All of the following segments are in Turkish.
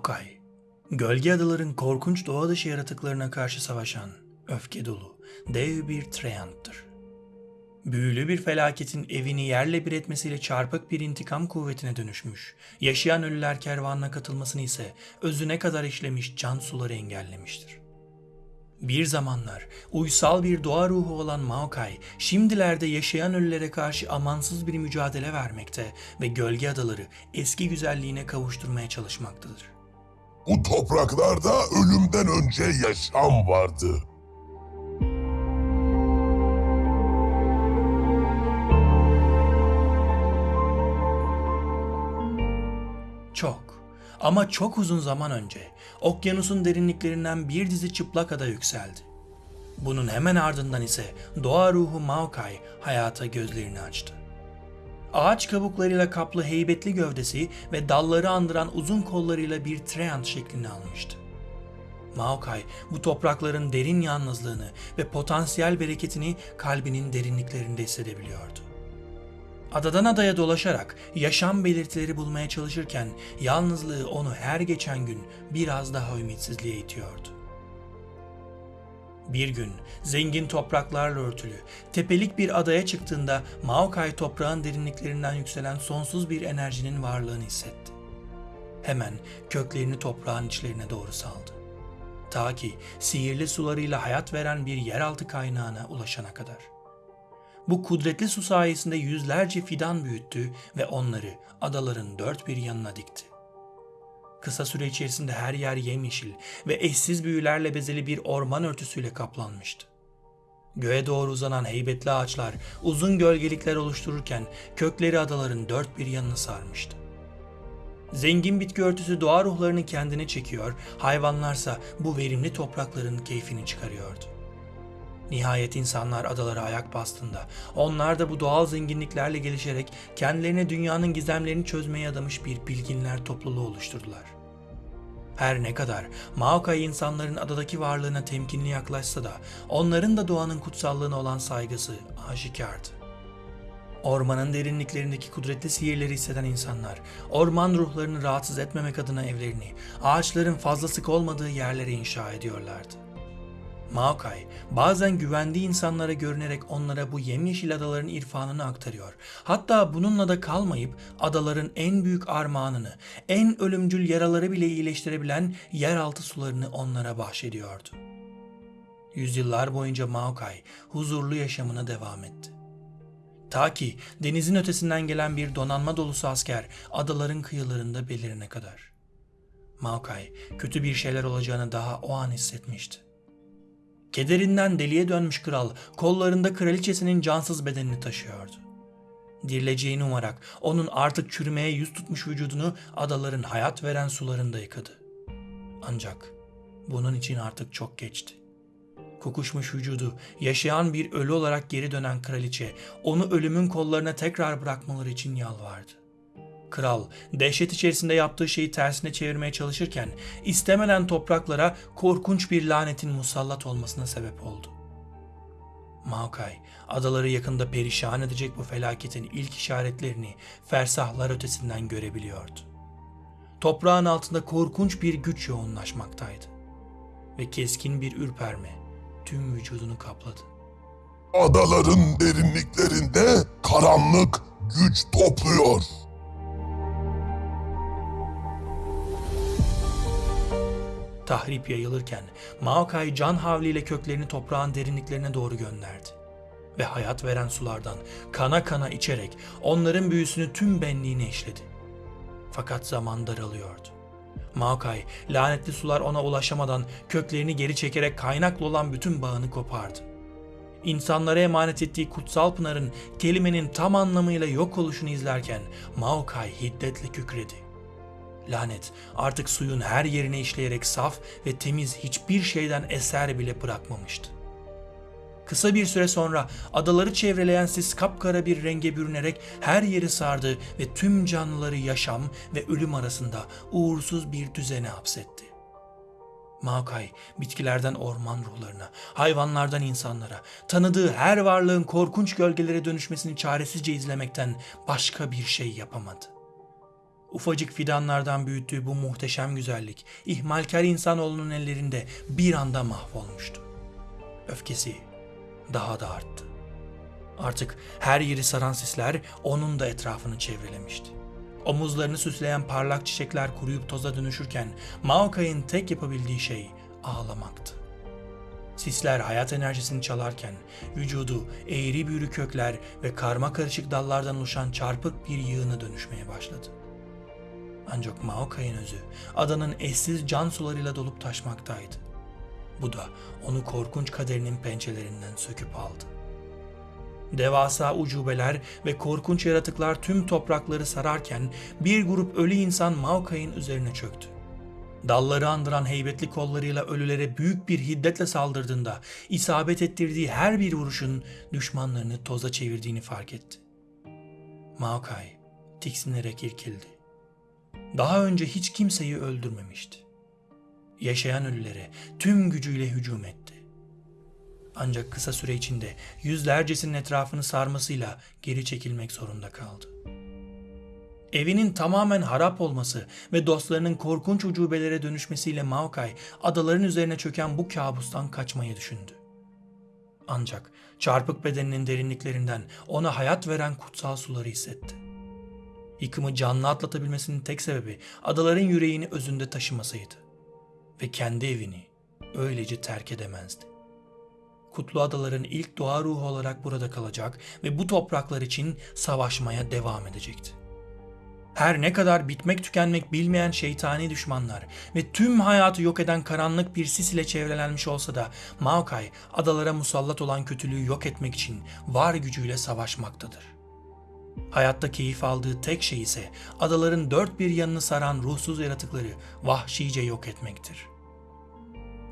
Maokai, gölge adaların korkunç doğa dışı yaratıklarına karşı savaşan, öfke dolu, dev bir treyanttır. Büyülü bir felaketin evini yerle bir etmesiyle çarpık bir intikam kuvvetine dönüşmüş, yaşayan ölüler kervanına katılmasını ise özüne kadar işlemiş can suları engellemiştir. Bir zamanlar uysal bir doğa ruhu olan Maokai, şimdilerde yaşayan ölülere karşı amansız bir mücadele vermekte ve gölge adaları eski güzelliğine kavuşturmaya çalışmaktadır. Bu topraklarda ölümden önce yaşam vardı. Çok ama çok uzun zaman önce okyanusun derinliklerinden bir dizi çıplak ada yükseldi. Bunun hemen ardından ise doğa ruhu Maokai hayata gözlerini açtı. Ağaç kabuklarıyla kaplı heybetli gövdesi ve dalları andıran uzun kollarıyla bir treant şeklini almıştı. Maokai bu toprakların derin yalnızlığını ve potansiyel bereketini kalbinin derinliklerinde hissedebiliyordu. Adadan adaya dolaşarak yaşam belirtileri bulmaya çalışırken yalnızlığı onu her geçen gün biraz daha ümitsizliğe itiyordu. Bir gün zengin topraklarla örtülü, tepelik bir adaya çıktığında Maokai toprağın derinliklerinden yükselen sonsuz bir enerjinin varlığını hissetti. Hemen köklerini toprağın içlerine doğru saldı. Ta ki sihirli sularıyla hayat veren bir yeraltı kaynağına ulaşana kadar. Bu kudretli su sayesinde yüzlerce fidan büyüttü ve onları adaların dört bir yanına dikti. Kısa süre içerisinde her yer yemyeşil ve eşsiz büyülerle bezeli bir orman örtüsüyle kaplanmıştı. Göğe doğru uzanan heybetli ağaçlar uzun gölgelikler oluştururken kökleri adaların dört bir yanını sarmıştı. Zengin bitki örtüsü doğa ruhlarını kendine çekiyor, hayvanlarsa bu verimli toprakların keyfini çıkarıyordu. Nihayet insanlar adalara ayak bastığında onlar da bu doğal zenginliklerle gelişerek kendilerine dünyanın gizemlerini çözmeye adamış bir bilginler topluluğu oluşturdular. Her ne kadar Maokai insanların adadaki varlığına temkinli yaklaşsa da onların da doğanın kutsallığına olan saygısı aşikardı. Ormanın derinliklerindeki kudretli sihirleri hisseden insanlar, orman ruhlarını rahatsız etmemek adına evlerini, ağaçların fazla sık olmadığı yerlere inşa ediyorlardı. Maokai bazen güvendiği insanlara görünerek onlara bu yemyeşil adaların irfanını aktarıyor. Hatta bununla da kalmayıp adaların en büyük armağanını, en ölümcül yaraları bile iyileştirebilen yeraltı sularını onlara bahşediyordu. Yüzyıllar boyunca Maokai huzurlu yaşamına devam etti. Ta ki denizin ötesinden gelen bir donanma dolusu asker adaların kıyılarında belirine kadar. Maokai kötü bir şeyler olacağını daha o an hissetmişti. Kederinden deliye dönmüş kral kollarında kraliçesinin cansız bedenini taşıyordu. Dirileceğini umarak onun artık çürümeye yüz tutmuş vücudunu adaların hayat veren sularında yıkadı. Ancak bunun için artık çok geçti. Kokuşmuş vücudu yaşayan bir ölü olarak geri dönen kraliçe onu ölümün kollarına tekrar bırakmaları için yalvardı. Kral dehşet içerisinde yaptığı şeyi tersine çevirmeye çalışırken istemeden topraklara korkunç bir lanetin musallat olmasına sebep oldu. Maokai adaları yakında perişan edecek bu felaketin ilk işaretlerini fersahlar ötesinden görebiliyordu. Toprağın altında korkunç bir güç yoğunlaşmaktaydı ve keskin bir ürperme tüm vücudunu kapladı. Adaların derinliklerinde karanlık güç topluyor. Tahrip yayılırken Maokai can havliyle köklerini toprağın derinliklerine doğru gönderdi. Ve hayat veren sulardan kana kana içerek onların büyüsünü tüm benliğine işledi. Fakat zaman daralıyordu. Maokai lanetli sular ona ulaşamadan köklerini geri çekerek kaynaklı olan bütün bağını kopardı. İnsanlara emanet ettiği kutsal pınarın kelimenin tam anlamıyla yok oluşunu izlerken Maokai hiddetle kükredi. Lanet artık suyun her yerine işleyerek saf ve temiz hiçbir şeyden eser bile bırakmamıştı. Kısa bir süre sonra adaları çevreleyen sis kapkara bir renge bürünerek her yeri sardı ve tüm canlıları yaşam ve ölüm arasında uğursuz bir düzene hapsetti. Maokai bitkilerden orman ruhlarına, hayvanlardan insanlara, tanıdığı her varlığın korkunç gölgelere dönüşmesini çaresizce izlemekten başka bir şey yapamadı. Ufacık fidanlardan büyüttüğü bu muhteşem güzellik, ihmalkar insanoğlunun ellerinde bir anda mahvolmuştu. Öfkesi daha da arttı. Artık her yeri saran sisler onun da etrafını çevrelemişti. Omuzlarını süsleyen parlak çiçekler kuruyup toza dönüşürken Maokai'nin tek yapabildiği şey ağlamaktı. Sisler hayat enerjisini çalarken vücudu eğri büğrü kökler ve karma karışık dallardan oluşan çarpık bir yığına dönüşmeye başladı. Ancak Maokai'nin özü adanın eşsiz can sularıyla dolup taşmaktaydı. Bu da onu korkunç kaderinin pençelerinden söküp aldı. Devasa ucubeler ve korkunç yaratıklar tüm toprakları sararken bir grup ölü insan Maokai'nin üzerine çöktü. Dalları andıran heybetli kollarıyla ölülere büyük bir hiddetle saldırdığında isabet ettirdiği her bir vuruşun düşmanlarını toza çevirdiğini fark etti. Maokai tiksinerek irkildi. Daha önce hiç kimseyi öldürmemişti. Yaşayan ölülere tüm gücüyle hücum etti. Ancak kısa süre içinde yüzlercesinin etrafını sarmasıyla geri çekilmek zorunda kaldı. Evinin tamamen harap olması ve dostlarının korkunç ucubelere dönüşmesiyle Maokai adaların üzerine çöken bu kabustan kaçmayı düşündü. Ancak çarpık bedeninin derinliklerinden ona hayat veren kutsal suları hissetti. Yıkımı canlı atlatabilmesinin tek sebebi adaların yüreğini özünde taşımasıydı. Ve kendi evini öylece terk edemezdi. Kutlu Adaların ilk doğa ruhu olarak burada kalacak ve bu topraklar için savaşmaya devam edecekti. Her ne kadar bitmek tükenmek bilmeyen şeytani düşmanlar ve tüm hayatı yok eden karanlık bir sis ile çevrelenmiş olsa da Maokai adalara musallat olan kötülüğü yok etmek için var gücüyle savaşmaktadır. Hayatta keyif aldığı tek şey ise adaların dört bir yanını saran ruhsuz yaratıkları vahşice yok etmektir.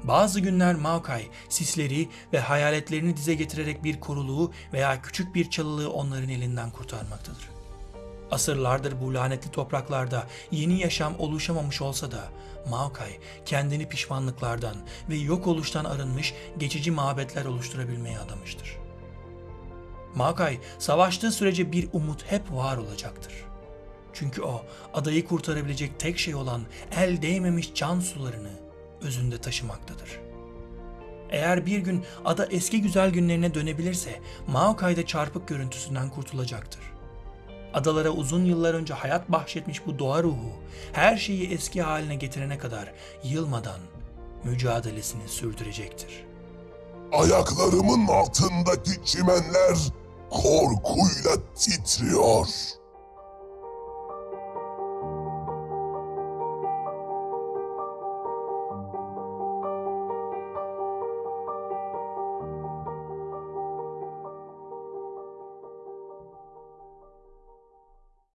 Bazı günler Maokai sisleri ve hayaletlerini dize getirerek bir koruluğu veya küçük bir çalılığı onların elinden kurtarmaktadır. Asırlardır bu lanetli topraklarda yeni yaşam oluşamamış olsa da Maokai kendini pişmanlıklardan ve yok oluştan arınmış geçici mabetler oluşturabilmeye adamıştır. Maokai savaştığı sürece bir umut hep var olacaktır. Çünkü o adayı kurtarabilecek tek şey olan el değmemiş can sularını özünde taşımaktadır. Eğer bir gün ada eski güzel günlerine dönebilirse Maokai'de çarpık görüntüsünden kurtulacaktır. Adalara uzun yıllar önce hayat bahşetmiş bu doğa ruhu her şeyi eski haline getirene kadar yılmadan mücadelesini sürdürecektir. Ayaklarımın altındaki çimenler korkuyla titriyor.